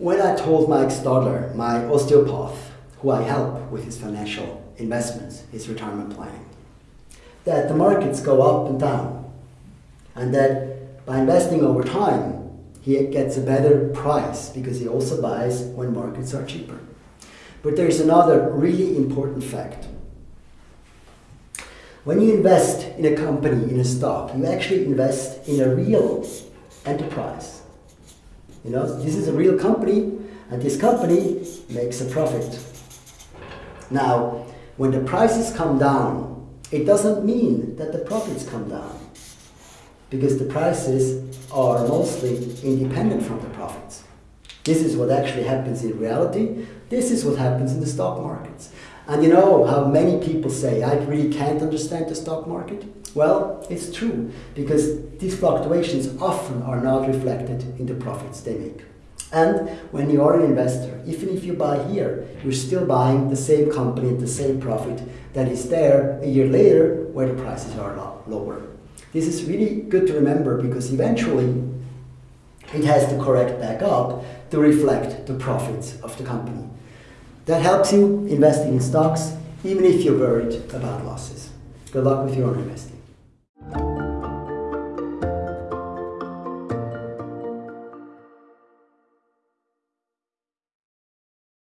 When I told Mike Stadler, my osteopath, who I help with his financial investments, his retirement planning, that the markets go up and down, and that by investing over time, he gets a better price because he also buys when markets are cheaper. But there is another really important fact. When you invest in a company, in a stock, you actually invest in a real enterprise. You know, this is a real company, and this company makes a profit. Now, when the prices come down, it doesn't mean that the profits come down because the prices are mostly independent from the profits. This is what actually happens in reality. This is what happens in the stock markets. And you know how many people say, I really can't understand the stock market? Well, it's true, because these fluctuations often are not reflected in the profits they make. And when you are an investor, even if you buy here, you're still buying the same company at the same profit that is there a year later where the prices are a lot lower. This is really good to remember because eventually it has to correct back up to reflect the profits of the company. That helps you investing in stocks even if you're worried about losses. Good luck with your own investing.